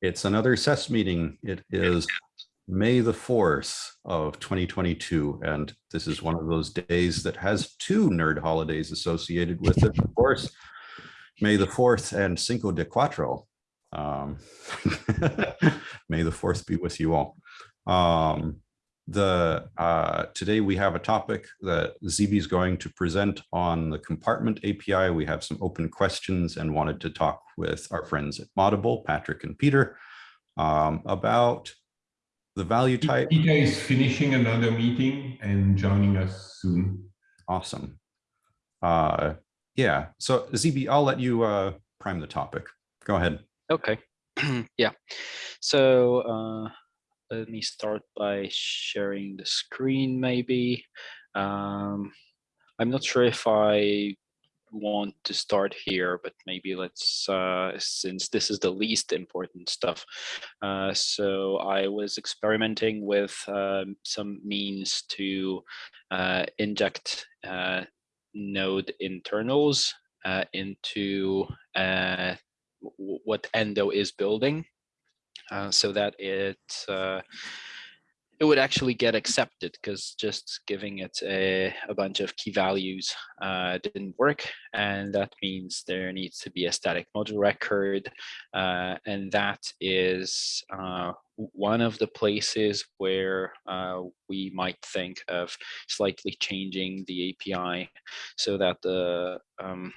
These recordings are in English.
It's another SES meeting. It is May the 4th of 2022, and this is one of those days that has two nerd holidays associated with it. Of course, May the 4th and Cinco de Cuatro. Um, May the 4th be with you all. Um, the uh, Today we have a topic that ZB is going to present on the compartment API. We have some open questions and wanted to talk with our friends at Moddable, Patrick and Peter, um, about the value type. Peter is finishing another meeting and joining us soon. Awesome. Uh, yeah, so ZB, I'll let you uh, prime the topic. Go ahead. Okay. yeah. So uh, let me start by sharing the screen maybe. Um, I'm not sure if I want to start here, but maybe let's, uh, since this is the least important stuff. Uh, so I was experimenting with um, some means to uh, inject uh, node internals uh, into uh, what Endo is building uh, so that it uh, it would actually get accepted because just giving it a, a, bunch of key values uh, didn't work. And that means there needs to be a static module record. Uh, and that is uh, one of the places where uh, we might think of slightly changing the API so that the um,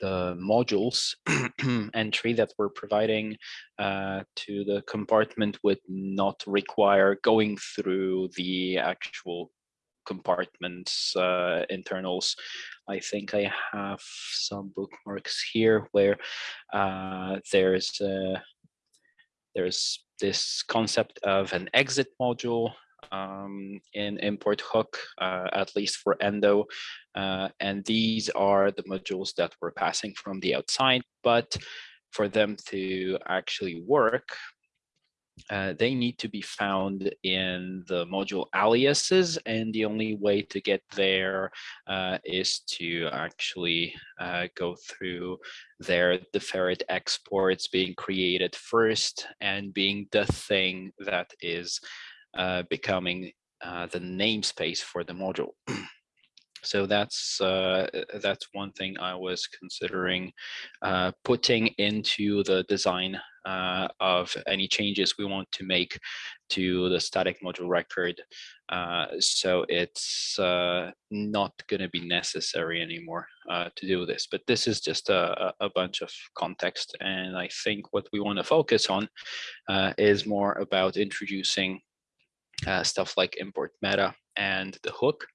the modules entry that we're providing uh, to the compartment would not require going through the actual compartments uh, internals. I think I have some bookmarks here where uh, there's uh, there's this concept of an exit module um, in import hook, uh, at least for endo. Uh, and these are the modules that we're passing from the outside, but for them to actually work, uh, they need to be found in the module aliases and the only way to get there uh, is to actually uh, go through their deferred exports being created first and being the thing that is becoming uh, the namespace for the module. so that's uh, that's one thing I was considering uh, putting into the design uh, of any changes we want to make to the static module record. Uh, so it's not going to be necessary anymore to do this. But this is just a, a, bunch of context. And I think what we want to focus on is more about introducing uh, stuff like import meta and the hook.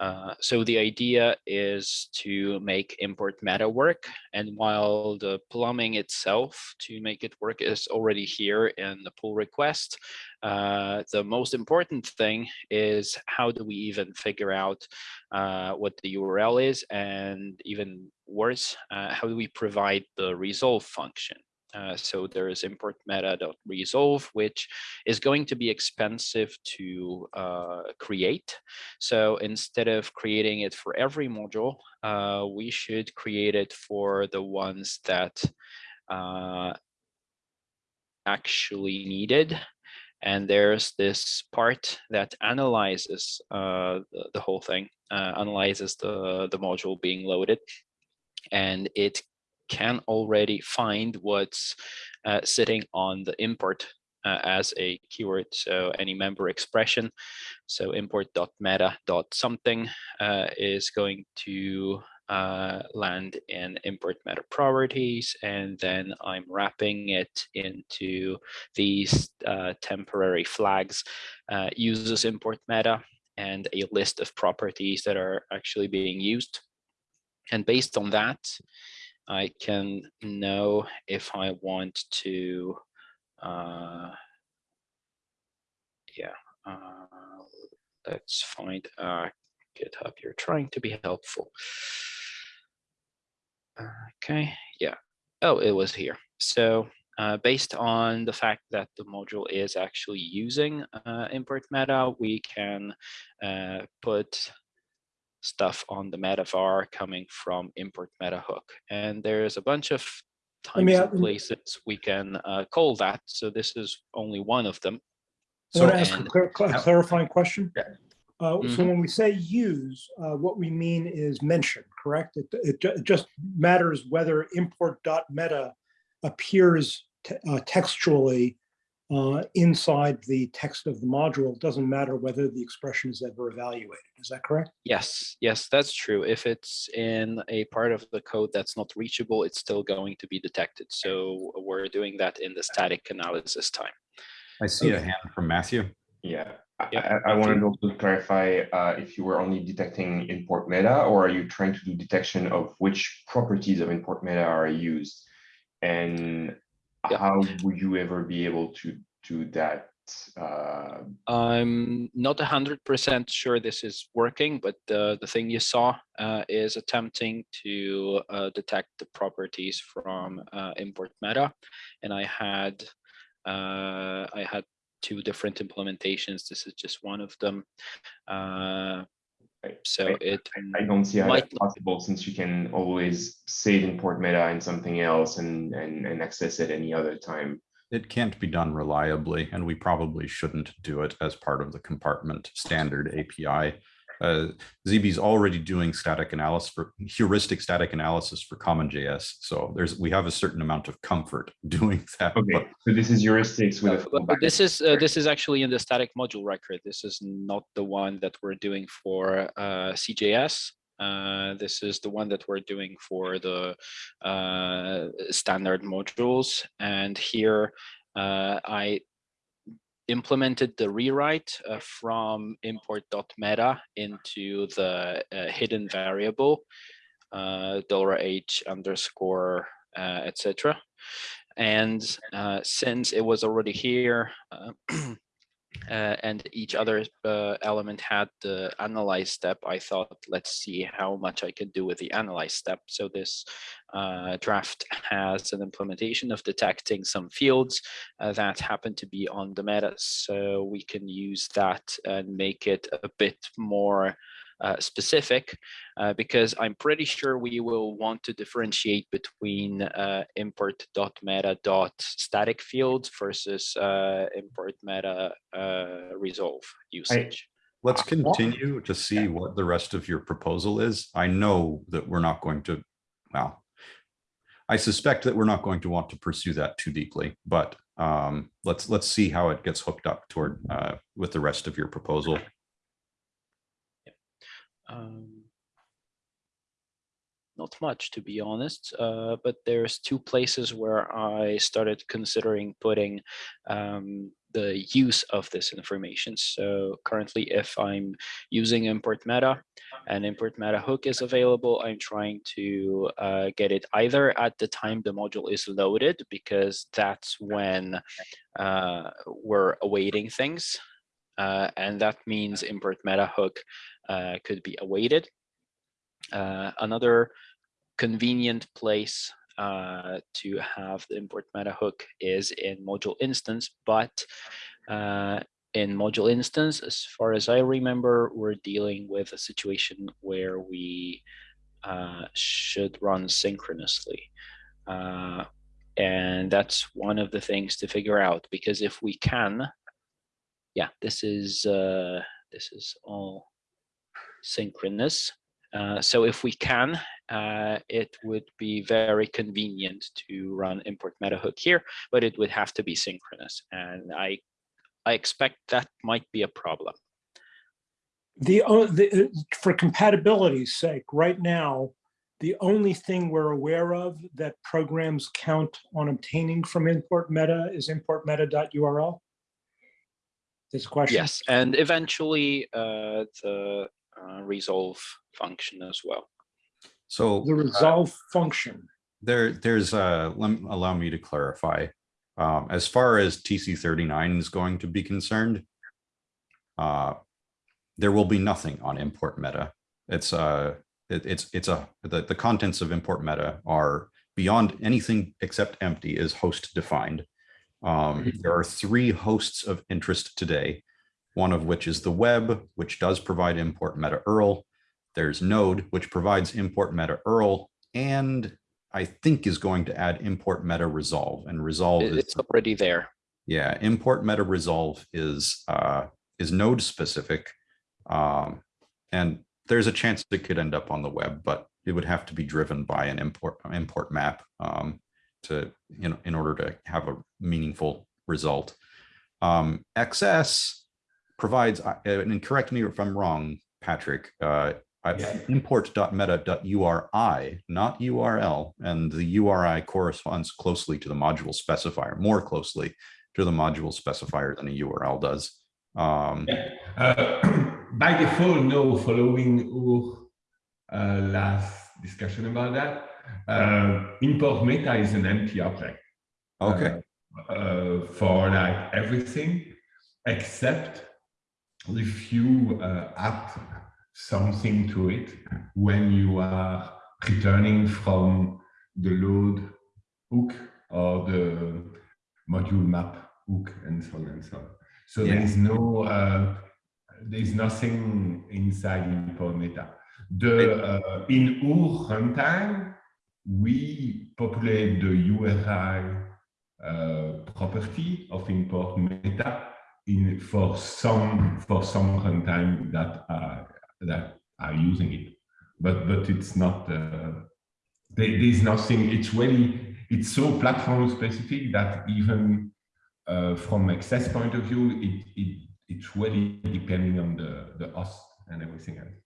Uh, so the idea is to make import meta work. And while the plumbing itself to make it work is already here in the pull request, uh, the most important thing is how do we even figure out uh, what the URL is and even worse, uh, how do we provide the resolve function? Uh, so there is import meta.resolve, which is going to be expensive to uh, create. So instead of creating it for every module, uh, we should create it for the ones that uh, actually needed. And there's this part that analyzes uh, the, the, whole thing, analyzes the, the module being loaded and it can already find what's uh, sitting on the import uh, as a keyword. So any member expression, so import.meta.something uh, is going to uh, land in import meta properties, and then I'm wrapping it into these uh, temporary flags, uh, uses import meta, and a list of properties that are actually being used. And based on that, I can know if I want to, uh, yeah, uh, let's find uh, GitHub. You're trying to be helpful. Okay, yeah. Oh, it was here. So uh, based on the fact that the module is actually using uh, import meta, we can uh, put stuff on the meta var coming from import meta hook. And there's a bunch of times and places we can uh, call that. So this is only one of them. I want to So- ask a clar- cla- clarifying question. Yeah. Uh, So Mhm. when we say use, uh, what we mean is mention, correct? It, it ju- it just matters whether import dot meta appears te- uh, textually uh, inside the text of the module. It doesn't matter whether the expression is ever evaluated. Is that correct? Yes, yes, that's true. If it's in a part of the code that's not reachable, it's still going to be detected. So we're doing that in the static analysis time. I see a hand from Matthew. Yeah, I, Yeah, I- I wanted absolutely. also to clarify uh, if you were only detecting import meta or are you trying to do detection of which properties of import meta are used? And Yeah. how would you ever be able to do that? Uh, I'm not hundred percent sure this is working, but the, the thing you saw uh, is attempting to uh, detect the properties from uh, import meta. And I had uh, I had two different implementations. This is just one of them. Right. so I- it I don't see how that's possible since you can always save import meta in something else and, and, and access it any other time. It can't be done reliably, and we probably shouldn't do it as part of the compartment standard API. Uh, is already doing static analysis for heuristic static analysis for CommonJS. So there's, we have a certain amount of comfort doing that. but Okay, so this is heuristics with a Uh, but- but. This is, uh, this is actually in the static module record. This is not the one that we're doing for uh, CJS. Uh, This is the one that we're doing for the uh, standard modules. And here uh, I implemented the rewrite uh, from import.meta into the uh, hidden variable uh, $h underscore, uh, etc. And uh, since it was already here, uh, and each other uh, element had the analyze step, I thought, let's see how much I can do with the analyze step. So this uh, draft has an implementation of detecting some fields uh, that happen to be on the meta. So we can use that and make it a bit more uh, specific uh, because I'm pretty sure we will want to differentiate between uh, import.meta.static fields versus uh, import meta uh, resolve usage. Let's Uh, continue to see what the rest of your proposal is. I know that we're not going to, well, I suspect that we're not going to want to pursue that too deeply, but um, let's, let's see how it gets hooked up toward, uh, with the rest of your proposal. Um, not much, to be honest, uh, but there's two places where I started considering putting um, the use of this information. So currently, if I'm using import meta and import meta hook is available, I'm trying to uh, get it either at the time the module is loaded, because that's when uh, we're awaiting things. Uh, and that means import meta hook could be awaited. Uh, another convenient place uh, to have the import meta hook is in module instance, but uh, in module instance, as far as I remember, we're dealing with a situation where we uh, should run synchronously. Uh, and that's one of the things to figure out, because if we can, yeah, this is uh, this is all synchronous. Uh, so if we can, uh, it would be very convenient to run import meta hook here, but it would have to be synchronous. And I, I expect that might be a problem. The, the, uh, for compatibility's sake, right now, the only thing we're aware of that programs count on obtaining from import meta is import meta.url. This question? Yes, and eventually uh, the uh, resolve function as well. So The resolve function. there, there's a, let, me- allow me to clarify. Um, as far as TC thirty-nine is going to be concerned, uh, there will be nothing on import meta. It's a, it, it's, it's a, the, the contents of import meta are beyond anything except empty is host defined. Um, there are three hosts of interest today, one of which is the web, which does provide import meta URL. There's Node, which provides import meta URL, and I think is going to add import meta resolve and resolve It- is It's already there. Yeah, import meta resolve is uh, is node specific. Um, and there's a chance it could end up on the web, but it would have to be driven by an import import map um, to you know in order to have a meaningful result. Um, XS provides, uh, and correct me if I'm wrong, Patrick, uh, Yeah. import.meta.uri, not URL, and the URI corresponds closely to the module specifier, more closely to the module specifier than a URL does. Um, Uh, by default, no, following our uh, last discussion about that, uh, import meta is an empty object. okay, uh, uh, for like everything except if you uh, add something to it when you are returning from the load hook or the module map hook and so on and so on. So Yeah. there is no, uh, there is nothing inside import meta. The uh, in our runtime, we populate the URI uh, property of import meta in for some for some runtime that are that are using it. But but it's not uh, there, there's nothing. It's really it's so platform specific that even uh, from XS point of view it, it it's really depending on the the host and everything else.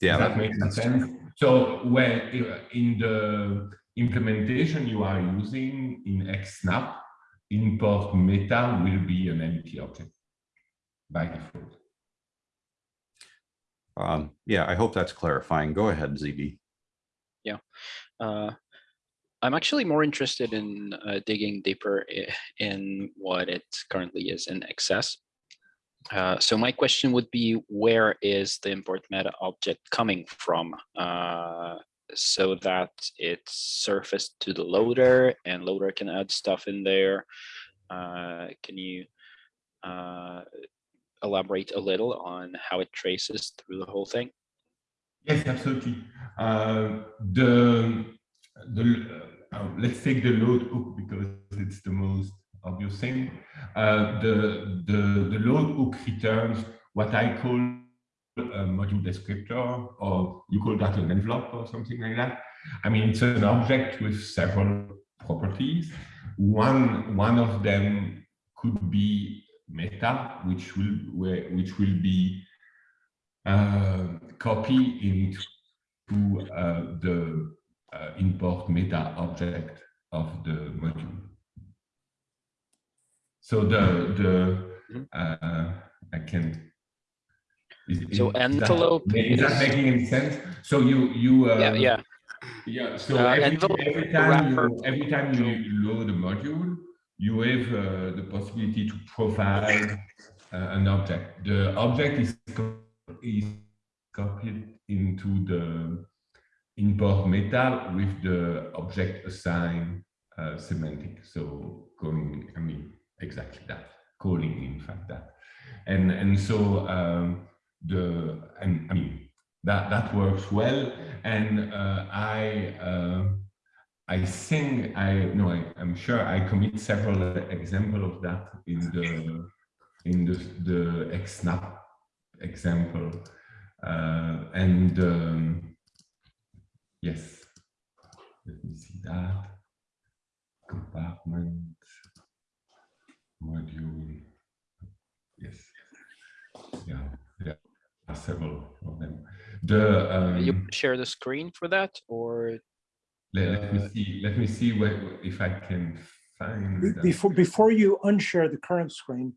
Yeah, Does that makes sense. So where uh, in the implementation you are using in XSnap, import meta will be an empty object by default. Um, yeah, I hope that's clarifying. Go ahead, ZB. Yeah. Uh, I'm actually more interested in uh, digging deeper in what it currently is in XS. Uh, so my question would be, where is the import meta object coming from? Uh, so that it's surfaced to the loader and loader can add stuff in there. Uh, can you uh, elaborate a little on how it traces through the whole thing? Yes, absolutely. Uh, the the uh, let's take the load hook because it's the most obvious thing. Uh, the the the load hook returns what I call a module descriptor, or you call that an envelope or something like that. I mean, it's an object with several properties. One one of them could be meta, which will which will be uh, copy into uh, the uh, import meta object of the module. So the the Mhm. uh, I can. Is, So is that- envelope is that is- making any sense? So you you uh, Yeah, yeah. yeah, so Uh, every, every time wrapper. you, every time you load a module, you have uh, the possibility to provide uh, an object. The object is, is copied into the import meta with the object assign uh, semantic. So going, I mean, exactly that, calling in fact that. And, and so um, the, and I mean, that, that works well. And uh, I, uh, I think I, no, I, I'm sure I commit several example of that in the, in the, the XSnap example. Uh, and um, yes, let me see that. Compartment, module, yes. Yeah, there are several of them. The, um, you share the screen for that or let, let me uh, see, let me see what, if I can find. Be- that. Before, before you unshare the current screen,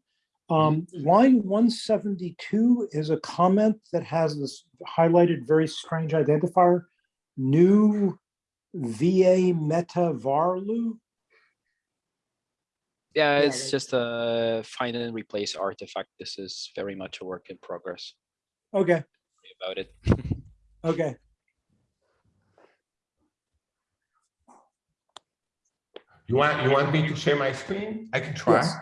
um, line one seventy-two is a comment that has this highlighted very strange identifier, new VA meta varlu. yeah Yeah, it's right. just a find and replace artifact this is very much a work in progress Okay, about it okay. You want, you want me to share my screen? I can try. Yes.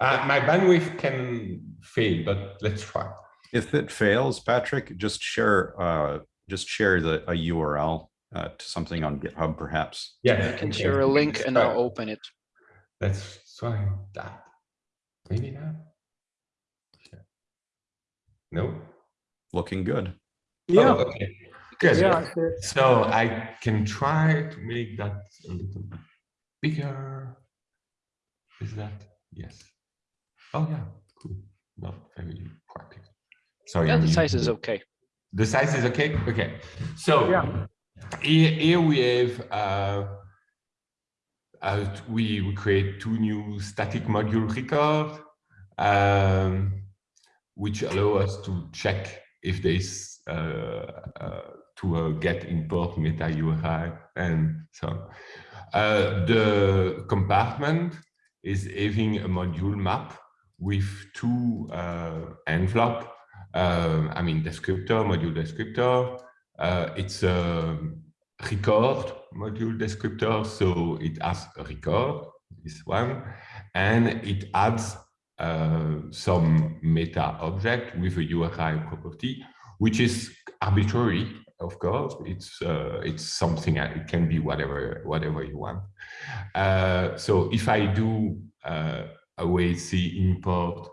Uh, my bandwidth can fail, but let's try. If it fails, Patrick, just share uh, just share the a URL uh, to something on GitHub, perhaps. Yeah. I can share a link and I'll open it. Let's try that. Maybe not. Yeah. No. Looking good. Yeah, Oh, okay. Good. yeah, I see it. So I can try to make that a little bit bigger. Is that yes? Oh yeah, cool. Not very practical. Sorry. Yeah, the size is okay. The size is okay. Okay. So Yeah. here, here we have uh, uh, we, we create two new static module record, um, which allow us to check if there's uh, uh, to uh, get import meta URI and so on. Uh, the compartment is having a module map with two uh, envelope, uh, I mean descriptor, module descriptor. Uh, it's a record module descriptor, so it has a record, this one, and it adds uh, some meta object with a URI property, which is arbitrary, of course. It's uh, it's something it can be whatever whatever you want. Uh, so if I do uh, await import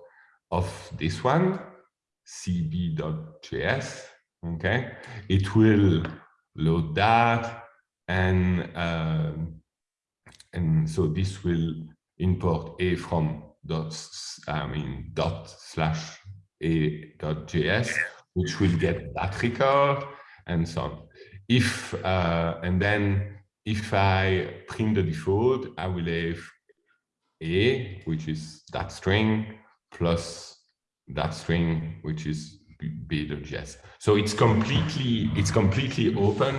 of this one, cb.js, okay, it will load that and um, and so this will import a from dot I mean dot slash a dot js, which will get that record and so on. If uh, and then if I print the default, I will have a, which is that string, plus that string, which is b.js. So it's completely it's completely open.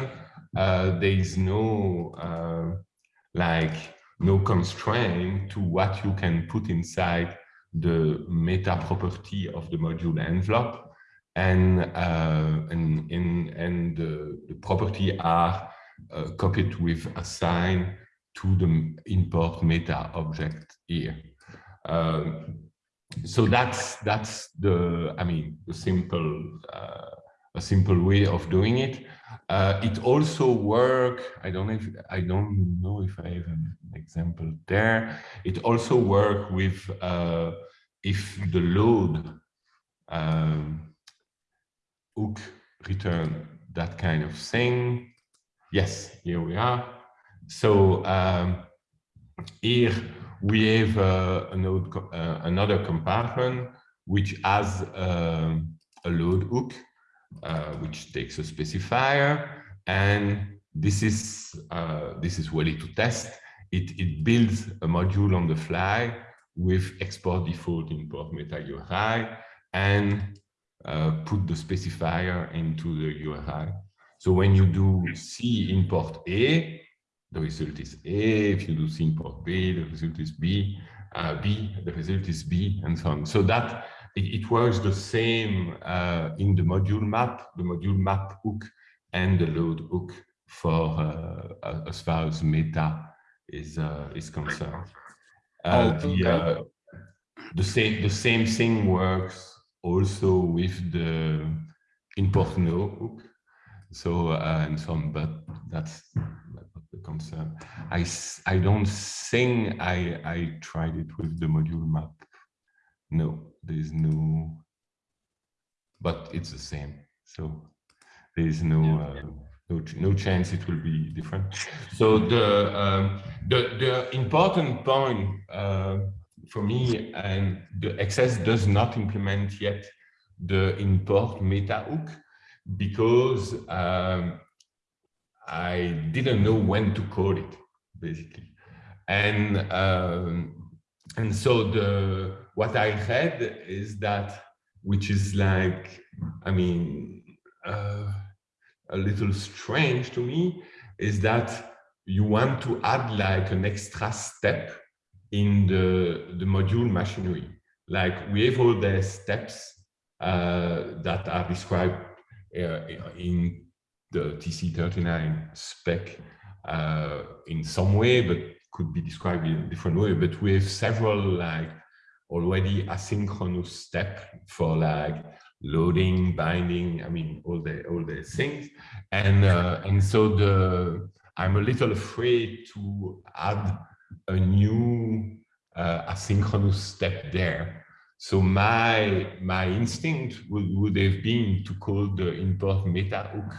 Uh, there is no uh, like no constraint to what you can put inside the meta property of the module envelope, and uh, and and and the, the property are uh, copied with a sign to the import meta object here. Um, so that's that's the I mean the simple uh, a simple way of doing it. Uh, it also work. I don't know if I don't know if I have an example there. It also work with uh, if the load um, hook return that kind of thing. Yes, here we are. So um, here we have uh, uh, another compartment which has um, a load hook, uh, which takes a specifier, and this is uh, this is ready to test. It it builds a module on the fly with export default import meta URI and uh, put the specifier into the URI. So when you do C import A, the result is A. If you do C import B, the result is B. Uh, B, the result is B, and so on. So that it, it works the same uh, in the module map, the module map hook, and the load hook for uh, as far as meta is uh, is concerned. Uh, Oh, the, okay. uh, the same the same thing works also with the import now hook. So uh, and some, but that's not the concern. I I don't think I I tried it with the module map. No, there is no, but it's the same. So there is no uh, no no chance it will be different. So the um, the the important point uh, for me and the XS does not implement yet the import meta hook because um, I didn't know when to call it basically, and um, and so the what I read is that which is like I mean uh, a little strange to me is that you want to add like an extra step in the the module machinery. Like we have all the steps uh, that are described uh, in the TC39 spec uh, in some way, but could be described in a different way. But we have several like already asynchronous step for like loading, binding, I mean, all the all the things. And uh, and so the I'm a little afraid to add a new uh, asynchronous step there. So my my instinct would, would have been to call the import meta hook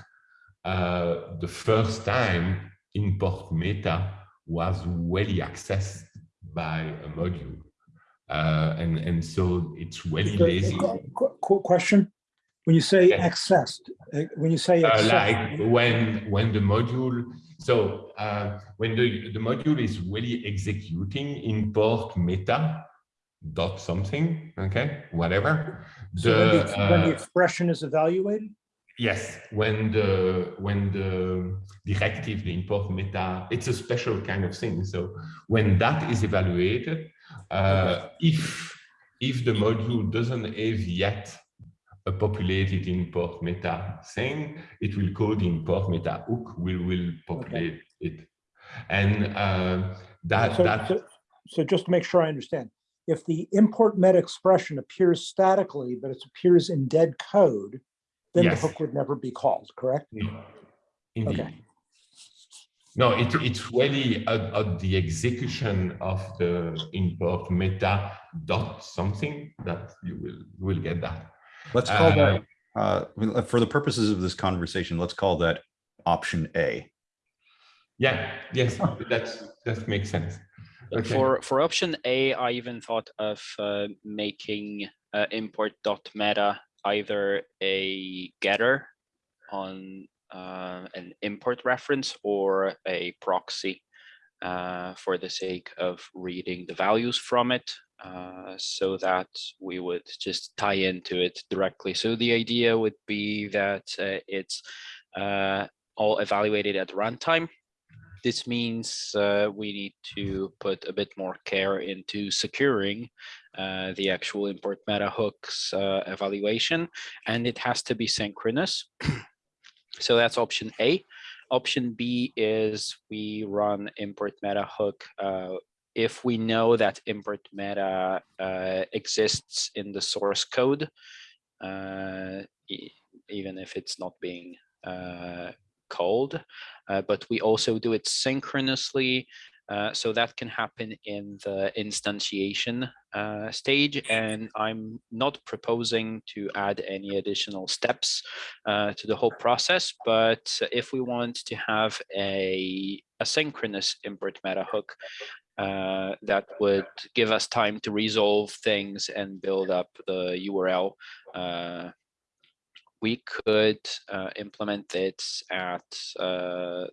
uh, the first time import meta was really accessed by a module. Uh, and, and so it's really The- the lazy. qu- qu- qu- Question, when you say Yeah. accessed, uh, when you say Uh, like when when the module so uh, when the the module is really executing import meta dot something okay whatever so when the, the, when the uh, expression is evaluated? yes when the when the directive the import meta it's a special kind of thing so when that is evaluated uh, if if the module doesn't have yet a populated import meta thing, it will code import meta hook will will populate it. And uh, that So, that so- so just to make sure I understand, if the import meta expression appears statically, but it appears in dead code, then the hook would never be called, correct? no, indeed. Okay. No, it, it's really at, at the execution of the import meta dot something that you will will get that. Let's call Uh, that, uh, for the purposes of this conversation, let's call that option A. Yeah, yes, that's that makes sense. Okay. For for option A, I even thought of uh, making uh, import dot meta either a getter on uh, an import reference or a proxy uh, for the sake of reading the values from it uh, so that we would just tie into it directly. So the idea would be that uh, it's uh, all evaluated at runtime this means uh, we need to put a bit more care into securing the actual import meta hooks evaluation, and it has to be synchronous. so that's option A. Option B is we run import meta hook uh, if we know that import meta uh, exists in the source code, uh, e- even if it's not being uh, called uh, but we also do it synchronously. Uh, so that can happen in the instantiation uh, stage. And I'm not proposing to add any additional steps uh, to the whole process. But if we want to have a asynchronous import meta hook, uh, that would give us time to resolve things and build up the URL uh, we could implement it at the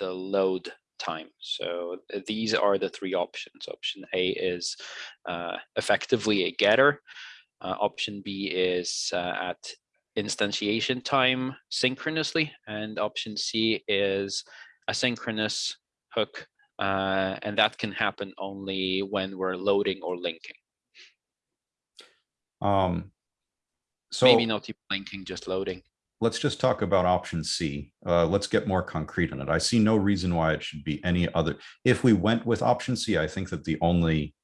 load time. So these are the three options. Option A is uh, effectively a getter. Uh, option B is uh, at instantiation time synchronously. And option C is asynchronous hook. Uh, and that can happen only when we're loading or linking. Um, so Maybe not even linking, just loading. Let's just talk about option C. Uh, let's get more concrete on it. I see no reason why it should be any other. If we went with option C, I think that the only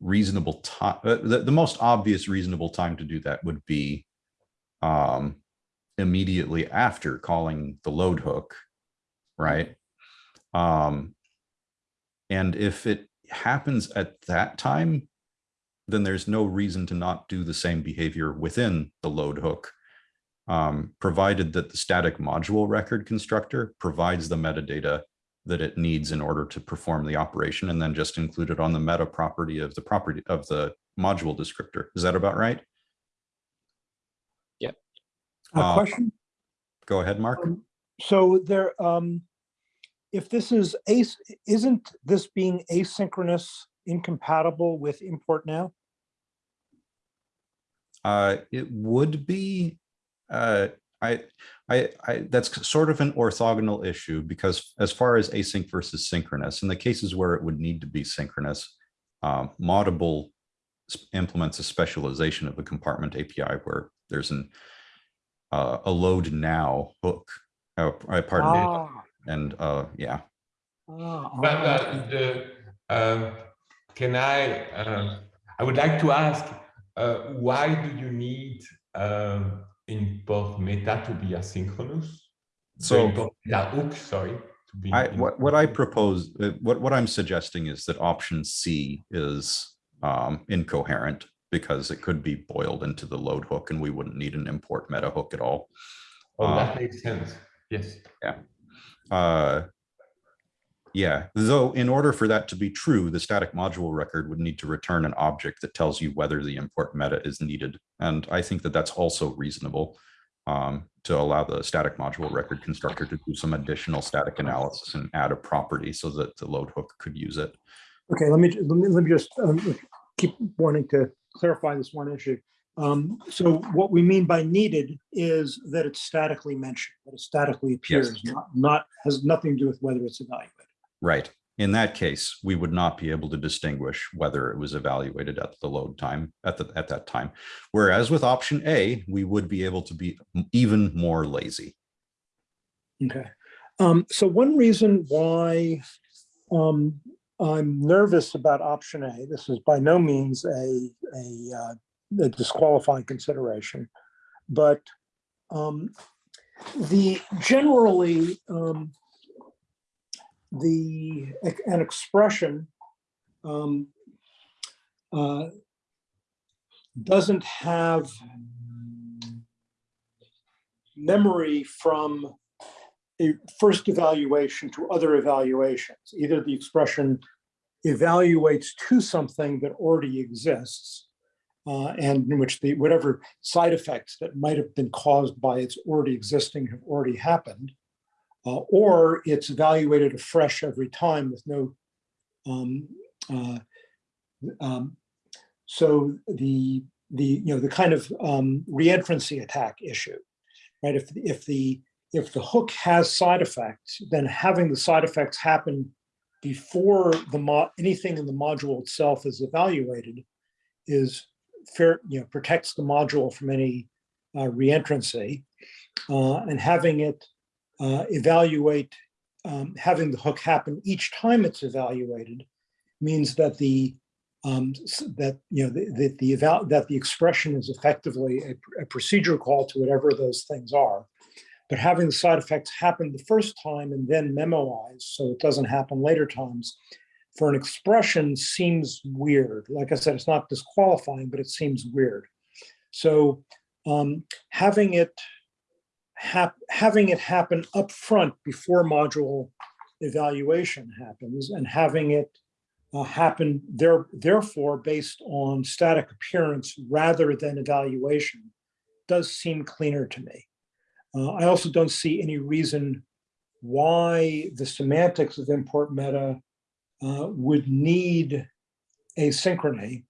reasonable time, uh, the, the most obvious reasonable time to do that would be um, immediately after calling the load hook, right? Um, and if it happens at that time, then there's no reason to not do the same behavior within the load hook um, provided that the static module record constructor provides the metadata that it needs in order to perform the operation and then just include it on the meta property of the property of the module descriptor. Is that about right? A Uh, question? Go ahead, Mark. Um, So there, um, if this is ace, isn't this being asynchronous incompatible with import now? Uh, it would be, uh, I, I, I, that's sort of an orthogonal issue because as far as async versus synchronous, in the cases where it would need to be synchronous, um, Moddable implements a specialization of the compartment API where there's an, uh, a load now hook, uh, pardon me, Ah, and, uh, yeah. ah, But uh, the, um, can I, um, I would like to ask, uh, why do you need um, import meta to be asynchronous. So- import meta hook, sorry. To be I, what, what I propose, uh, what, what I'm suggesting is that option C is um, incoherent because it could be boiled into the load hook and we wouldn't need an import meta hook at all. Oh, uh, that makes sense. Yes. Yeah. Uh, yeah, though in order for that to be true, the static module record would need to return an object that tells you whether the import meta is needed. And I think that that's also reasonable um, to allow the static module record constructor to do some additional static analysis and add a property so that the load hook could use it. Okay, let me, let me, let me just um, keep wanting to clarify this one issue. Um, So what we mean by needed is that it's statically mentioned, that it statically appears, not, not, has nothing to do with whether it's evaluated. Right. In that case, we would not be able to distinguish whether it was evaluated at the load time at the at that time. Whereas with option A, we would be able to be even more lazy. Okay. Um, so one reason why um, I'm nervous about option A, this is by no means a, a, uh, a disqualifying consideration, but um, the generally um, the an expression um, uh, doesn't have memory from a first evaluation to other evaluations. Either the expression evaluates to something that already exists, uh, and in which the whatever side effects that might have been caused by its already existing have already happened, uh, or it's evaluated afresh every time with no. Um, uh, um, so the the you know the kind of um, reentrancy attack issue, right? If if the if the hook has side effects, then having the side effects happen before the anything in the module itself is evaluated is fair, you know, protects the module from any uh, reentrancy. Uh, and having it uh, evaluate, um, having the hook happen each time it's evaluated means that the um, that you know the, the, the eval that the expression is effectively a, a procedural call to whatever those things are but having the side effects happen the first time and then memoized so it doesn't happen later times for an expression seems weird. Like I said, it's not disqualifying, but it seems weird. So um, having it hap having it happen up front before module evaluation happens and having it uh, happen there therefore based on static appearance rather than evaluation does seem cleaner to me. Uh, I also don't see any reason why the semantics of import meta uh, would need asynchrony.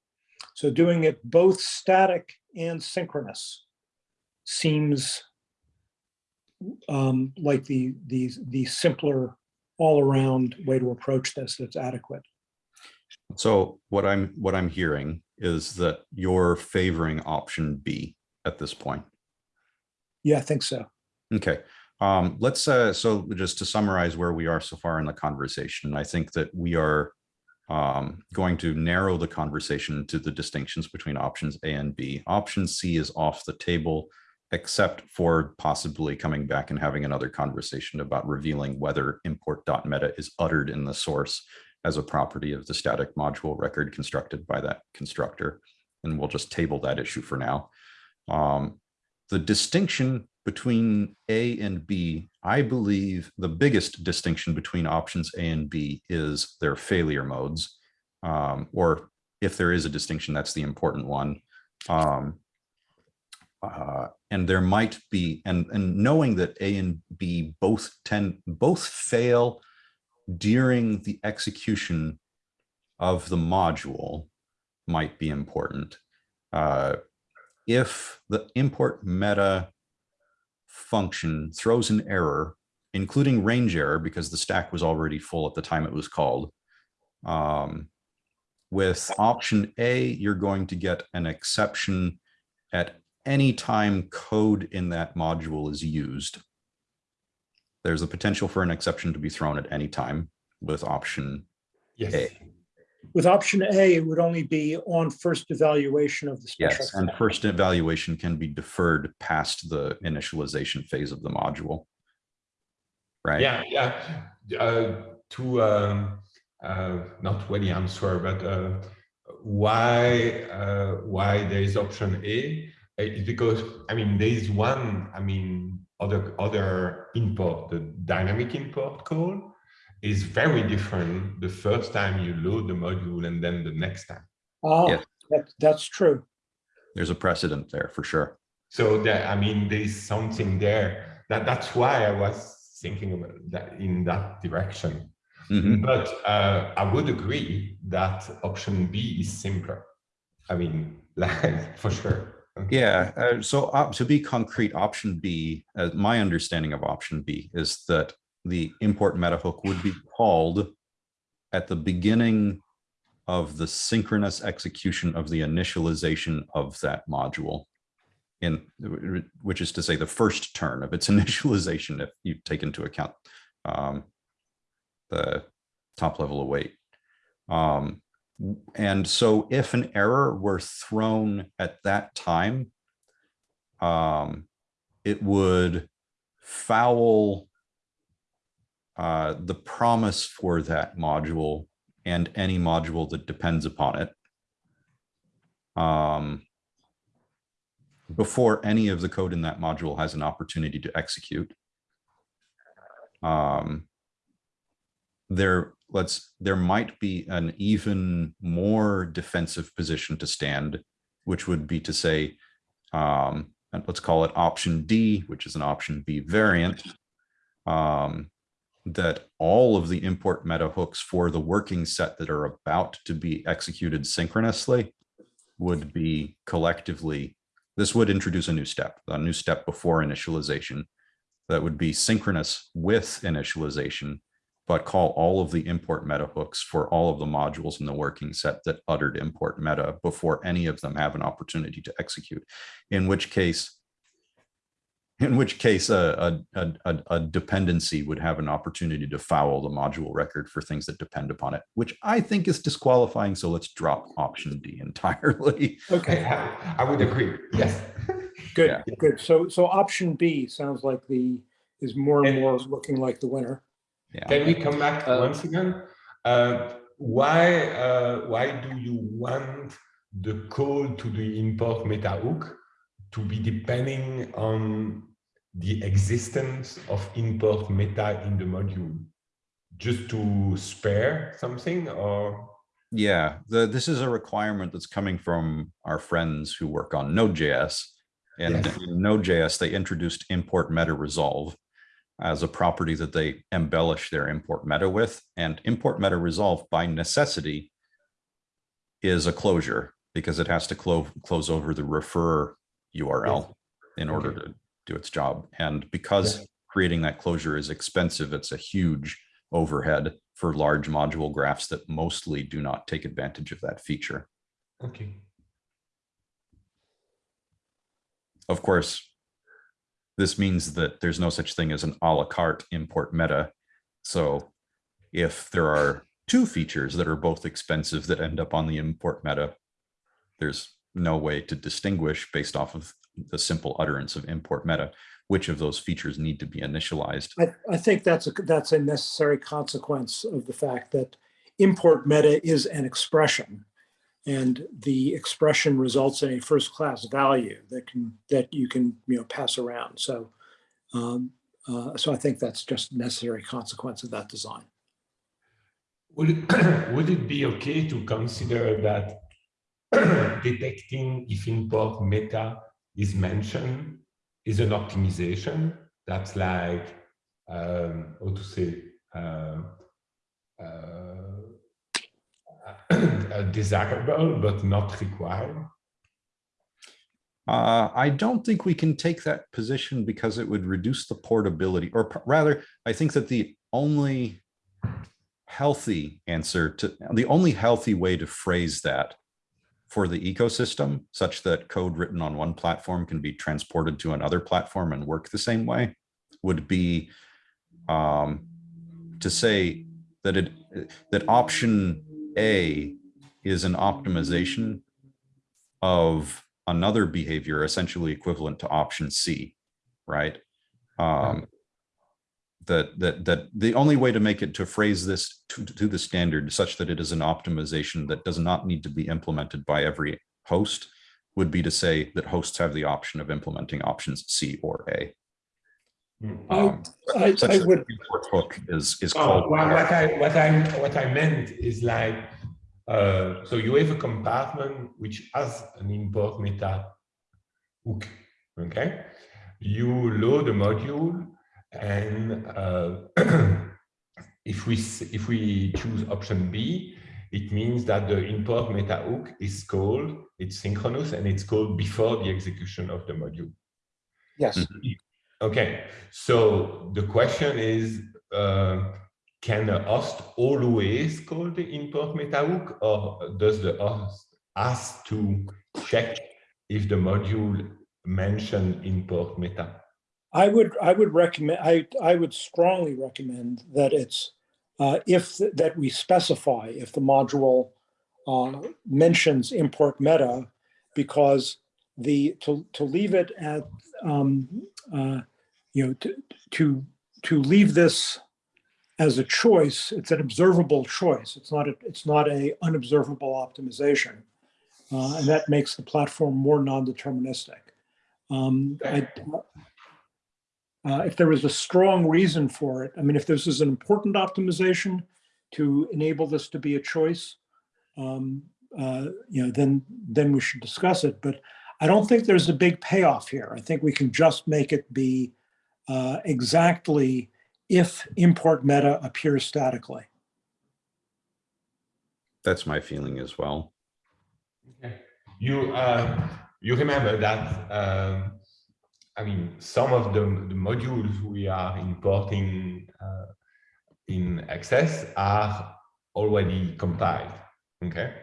So doing it both static and synchronous seems um, like the, the, the simpler all-around way to approach this that's adequate. So what I'm what I'm hearing is that you're favoring option B at this point. Yeah, I think so. Okay, um, let's, uh, so just to summarize where we are so far in the conversation, I think that we are um, going to narrow the conversation to the distinctions between options A and B. Option C is off the table, except for possibly coming back and having another conversation about revealing whether import.meta is uttered in the source as a property of the static module record constructed by that constructor. And we'll just table that issue for now. Um, the distinction between A and B, I believe the biggest distinction between options A and B is their failure modes. Um, or if there is a distinction, that's the important one. Um, uh, and there might be, and, and knowing that A and B both tend, both fail during the execution of the module might be important. Uh, if the import meta function throws an error, including range error, because the stack was already full at the time it was called. Um, with option A, you're going to get an exception at any time code in that module is used. There's a potential for an exception to be thrown at any time with option Yes. A. With option A, it would only be on first evaluation of the special. Yes, and first evaluation can be deferred past the initialization phase of the module. Right? Yeah, yeah. Uh, to um, uh, not really answer, but uh, why uh, why there is option A uh, is because I mean there is one I mean other other import the dynamic import call is very different the first time you load the module and then the next time. Oh, Yes. that, that's true. There's a precedent there for sure. So that I mean there is something there that that's why I was thinking about that in that direction. Mhm. But uh, I would agree that option B is simpler. I mean, like for sure. Yeah, uh, so to be concrete, option B, uh, my understanding of option B is that the import meta hook would be called at the beginning of the synchronous execution of the initialization of that module. In which is to say the first turn of its initialization, if you take into account um, the top level await. Um, and so if an error were thrown at that time, um, it would foul uh, the promise for that module and any module that depends upon it. Um, before any of the code in that module has an opportunity to execute. Um, there, let's, there might be an even more defensive position to stand, which would be to say, um, and let's call it option D, which is an option B variant, um, that all of the import meta hooks for the working set that are about to be executed synchronously would be collectively, this would introduce a new step, a new step before initialization that would be synchronous with initialization, but call all of the import meta hooks for all of the modules in the working set that uttered import meta before any of them have an opportunity to execute. In which case, in which case uh, a, a, a, a dependency would have an opportunity to foul the module record for things that depend upon it, which I think is disqualifying. So let's drop option D entirely. Okay, I, I would agree. Yes. good, Yeah. good. So, so option B sounds like the, is more and And- more looking like the winner. Yeah. Can we come back Uh, once again? Uh, why uh, why do you want the code to the import meta hook to be depending on the existence of import meta in the module? Just to spare something or? Yeah, the, this is a requirement that's coming from our friends who work on Node.js. And Yes. in Node.js, they introduced import meta resolve as a property that they embellish their import meta with. And import meta resolve by necessity is a closure because it has to close close over the referrer URL in order Okay. to do its job. And because Yeah. creating that closure is expensive, it's a huge overhead for large module graphs that mostly do not take advantage of that feature. Okay. Of course, this means that there's no such thing as an a la carte import meta. So if there are two features that are both expensive that end up on the import meta, there's no way to distinguish based off of the simple utterance of import meta, which of those features need to be initialized. I, I think that's a, that's a necessary consequence of the fact that import meta is an expression. And the expression results in a first class value that can, that you can, you know, pass around. So, um, uh, so I think that's just necessary consequence of that design. Would it, would it be okay to consider that detecting if import meta is mentioned is an optimization that's like um, how to say uh, uh, desirable but not required? Uh, I don't think we can take that position because it would reduce the portability, or rather, I think that the only healthy answer to, the only healthy way to phrase that for the ecosystem, such that code written on one platform can be transported to another platform and work the same way, would be um, to say that it, that option A is an optimization of another behavior essentially equivalent to option C, right? Um, that, that, that the only way to make it, to phrase this to, to the standard such that it is an optimization that does not need to be implemented by every host would be to say that hosts have the option of implementing options C or A. Hmm. Um, I, such I would, the import hook is, is Oh, called. well, what I what I what I meant is like uh, so you have a compartment which has an import meta hook. Okay, you load a module, and uh, if we if we choose option B, it means that the import meta hook is called it's synchronous and it's called before the execution of the module. yes, Okay, so the question is, uh, can the host always call the import meta hook or does the host ask to check if the module mention import meta? I would, I would recommend, I, I would strongly recommend that it's, uh, if, th- that we specify if the module uh, mentions import meta, because the, to, to leave it at, um, uh, you know, to, to, to leave this as a choice, it's an observable choice. It's not, a it's not a unobservable optimization. Uh, And that makes the platform more non-deterministic. Um, uh, if there was a strong reason for it, I mean, if this is an important optimization to enable this to be a choice, um, uh, you know, then, then we should discuss it. But I don't think there's a big payoff here. I think we can just make it be uh, exactly if import meta appears statically. That's my feeling as well. You uh, you remember that um, I mean some of the, the modules we are importing uh, in XS are already compiled. Okay,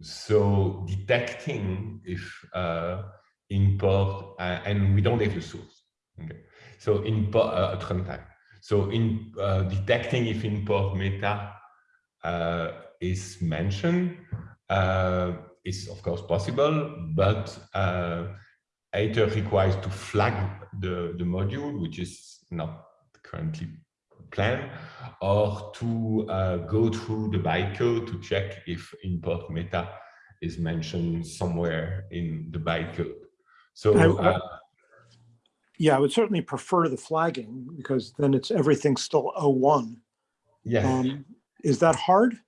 so detecting if uh, import uh, and we don't have the source. Okay, so import uh, at runtime. So in uh, detecting if import meta uh, is mentioned uh, is of course possible, but uh, either requires to flag the, the module, which is not currently planned, or to uh, go through the bytecode to check if import meta is mentioned somewhere in the bytecode. So I- uh, Yeah, I would certainly prefer the flagging because then it's everything still O1. yeah. Um, Is that hard?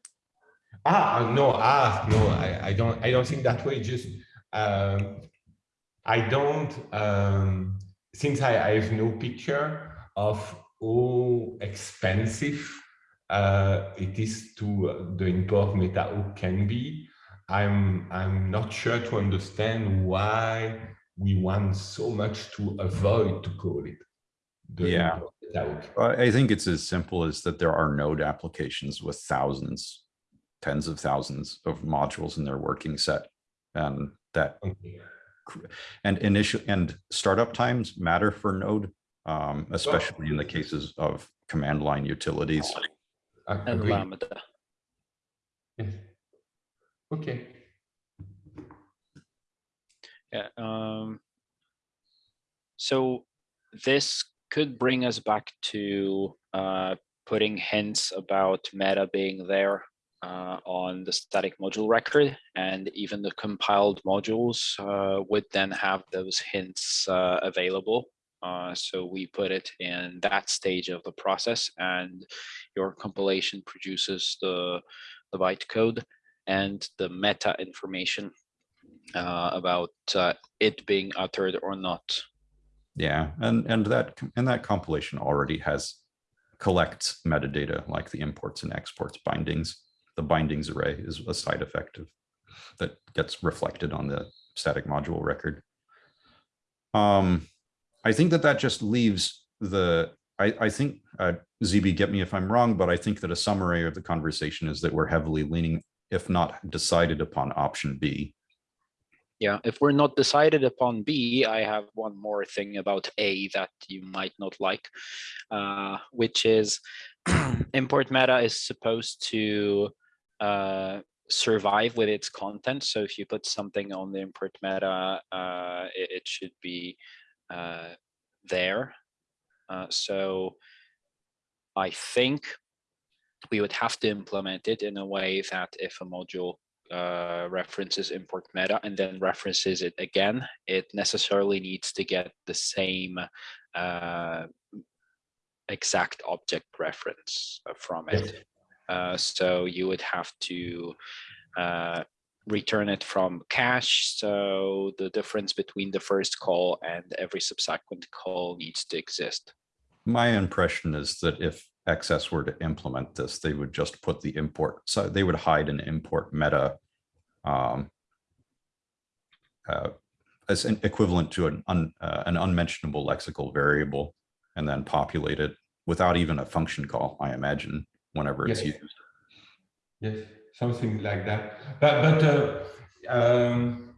Ah, no, ah, no, I, I don't, I don't think that way. Just, um, I don't, um, since I, I have no picture of how expensive uh, it is to uh, the import meta hook can be. I'm, I'm not sure to understand why we want so much to avoid to call it. the Yeah. import. I I think it's as simple as that there are node applications with thousands, tens of thousands of modules in their working set. And that, Okay. and initial, and startup times matter for node, um, especially in the cases of command line utilities. And. Lambda. Yes. Okay. Yeah. Um, so this could bring us back to uh, putting hints about meta being there uh, on the static module record, and even the compiled modules uh, would then have those hints uh, available. Uh, so we put it in that stage of the process, and your compilation produces the the bytecode and the meta information uh, about uh, it being uttered or not. Yeah, and, and that, and that compilation already has collects metadata like the imports and exports bindings. The bindings array is a side effect of that gets reflected on the static module record. Um, I think that that just leaves the, I, I think, uh, ZB, get me if I'm wrong, but I think that a summary of the conversation is that we're heavily leaning, if not decided upon option B. Yeah, if we're not decided upon B, I have one more thing about A that you might not like, uh, which is import meta is supposed to uh, survive with its content. So if you put something on the import meta, uh, it, it should be uh, there. Uh, so I think we would have to implement it in a way that if a module uh, references import meta and then references it again, it necessarily needs to get the same uh, exact object reference uh, from it. Uh, so you would have to uh, return it from cache. So the difference between the first call and every subsequent call needs to exist. My impression is that if XS were to implement this, they would just put the import, so they would hide an import meta um, uh, as an equivalent to an, un, uh, an unmentionable lexical variable and then populate it without even a function call, I imagine, whenever it's Yes. used. Yes, something like that. But but uh, um,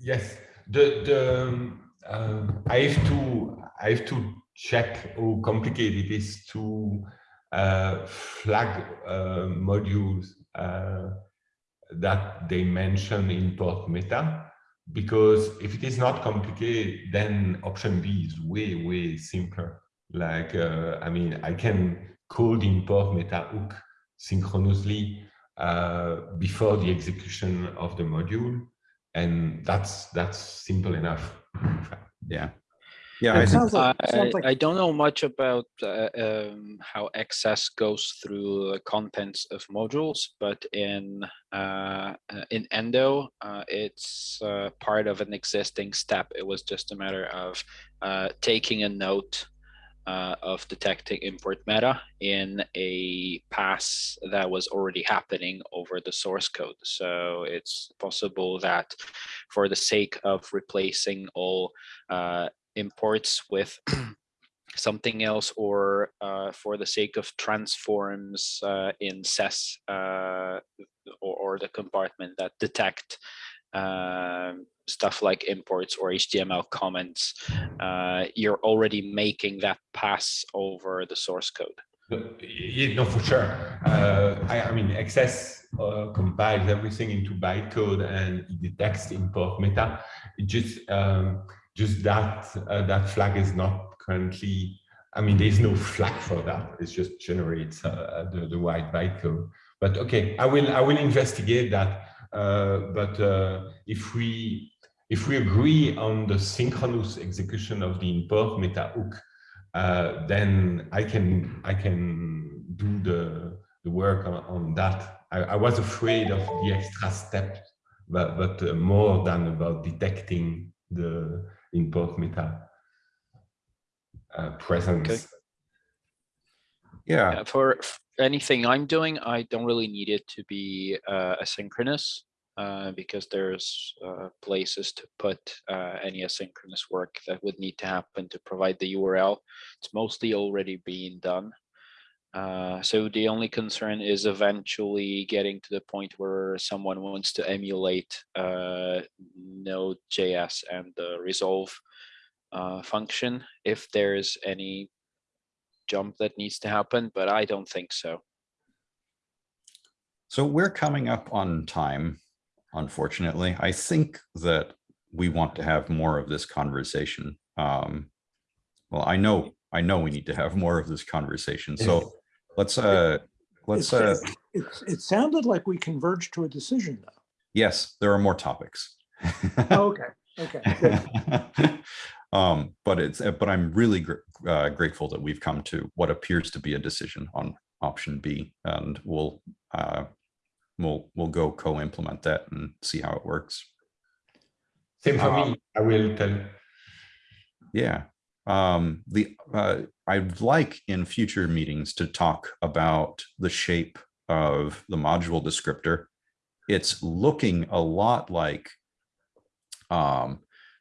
yes, the the um, I have to I have to check how complicated it is to uh, flag uh, modules uh, that they mention import meta. Because if it is not complicated, then option B is way, way simpler. Like, uh, I mean, I can code import meta hook synchronously uh, before the execution of the module. And that's that's simple enough. Yeah. Yeah, I think, sounds like, I, sounds like I don't know much about uh, um, how XS goes through the contents of modules, but in uh, uh, in Endo, uh, it's uh, part of an existing step. It was just a matter of uh, taking a note uh, of detecting import meta in a pass that was already happening over the source code. So it's possible that for the sake of replacing all uh, imports with something else or uh, for the sake of transforms uh, in SES uh, or, or the compartment that detect um, stuff like imports or HTML comments, uh, you're already making that pass over the source code. Yeah, no, for sure. Uh, I, I mean, XS uh, compiles everything into bytecode and detects import meta. It just um, just that uh, that flag is not currently. I mean, there's no flag for that. It just generates uh, the the white bytecode. But okay, I will I will investigate that. Uh, but uh, if we if we agree on the synchronous execution of the import meta hook, uh, then I can I can do the the work on, on that. I, I was afraid of the extra step, but but uh, more than about detecting the import meta uh, presence. yeah, Yeah, for anything I'm doing, I don't really need it to be uh, asynchronous uh, because there's uh, places to put uh, any asynchronous work that would need to happen to provide the URL. It's mostly already being done. Uh, so the only concern is eventually getting to the point where someone wants to emulate uh, Node.js and the resolve uh, function if there's any jump that needs to happen, but I don't think so. so we're coming up on time, unfortunately. I think that we want to have more of this conversation. Um, well, I know, I know we need to have more of this conversation. So let's, uh, let's, uh, it's- it's- It sounded like we converged to a decision though. yes, there are more topics. Oh, Okay, okay. Um, but it's, uh, but I'm really gr- uh, grateful that we've come to what appears to be a decision on option B and we'll, uh, we'll, we'll go co-implement that and see how it works. Same for Um, me. I will tell. Yeah. Um, the, uh, I'd like in future meetings to talk about the shape of the module descriptor. It's looking a lot like um,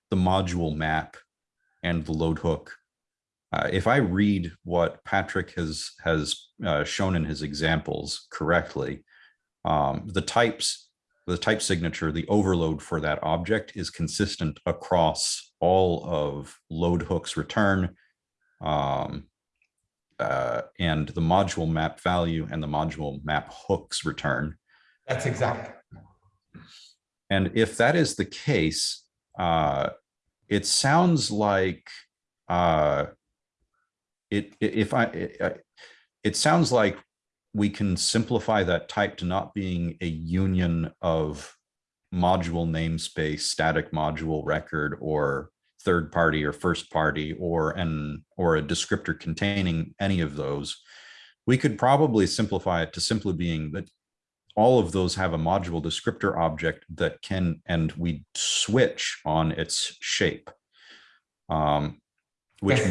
the module map and the load hook. Uh, if I read what Patrick has has uh, shown in his examples correctly, um, the types, the type signature, the overload for that object is consistent across all of load hooks return, um, uh, and the module map value and the module map hooks return. That's exact. And if that is the case, uh, it sounds like uh, it, if I, it- I- it sounds like we can simplify that type to not being a union of module namespace, static module record, or third party or first party, or an, or a descriptor containing any of those. We could probably simplify it to simply being that all of those have a module descriptor object that can, and we switch on its shape. Um, which,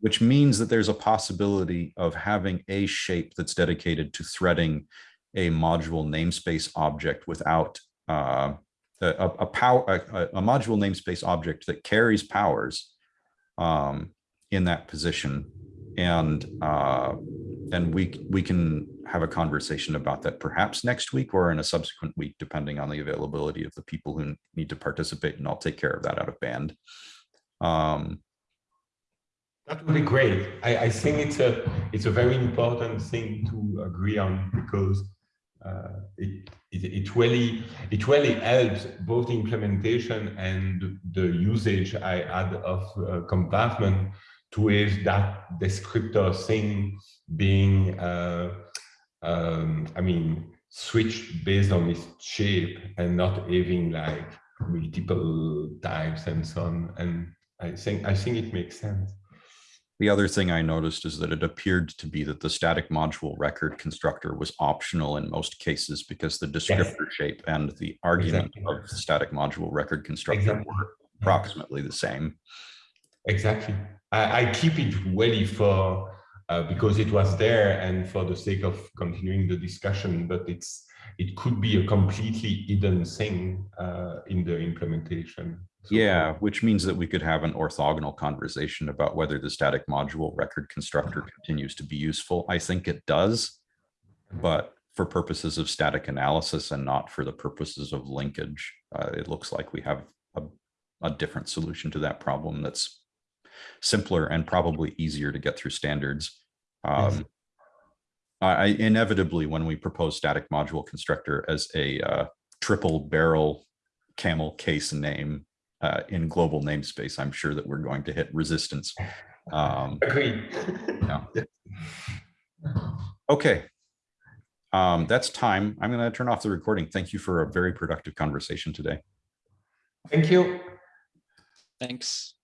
which means that there's a possibility of having a shape that's dedicated to threading a module namespace object without uh, a, a, power, a, a- module namespace object that carries powers um, in that position. And uh, and we, we can have a conversation about that perhaps next week or in a subsequent week, depending on the availability of the people who need to participate, and I'll take care of that out of band. Um, That would be great. I, I think it's a it's a very important thing to agree on because it, it it really it really helps both the implementation and the usage I had of uh, compartment to have that descriptor thing being uh, um, I mean switched based on its shape and not having like multiple types and so on. And I think I think it makes sense. The other thing I noticed is that it appeared to be that the static module record constructor was optional in most cases because the descriptor shape and the argument Exactly. of the static module record constructor Exactly. were approximately the same. Exactly. I, I keep it ready for uh, because it was there and for the sake of continuing the discussion, but it's it could be a completely hidden thing uh, in the implementation. So- Yeah, which means that we could have an orthogonal conversation about whether the static module record constructor continues to be useful. I think it does, but for purposes of static analysis and not for the purposes of linkage, uh, it looks like we have a, a different solution to that problem that's simpler and probably easier to get through standards. Um, I I- inevitably, when we propose static module constructor as a uh, triple barrel camel case name uh, in global namespace, I'm sure that we're going to hit resistance. Um, Agreed. Yeah. okay. Um, that's time. I'm going to turn off the recording. Thank you for a very productive conversation today. Thank you. Thanks.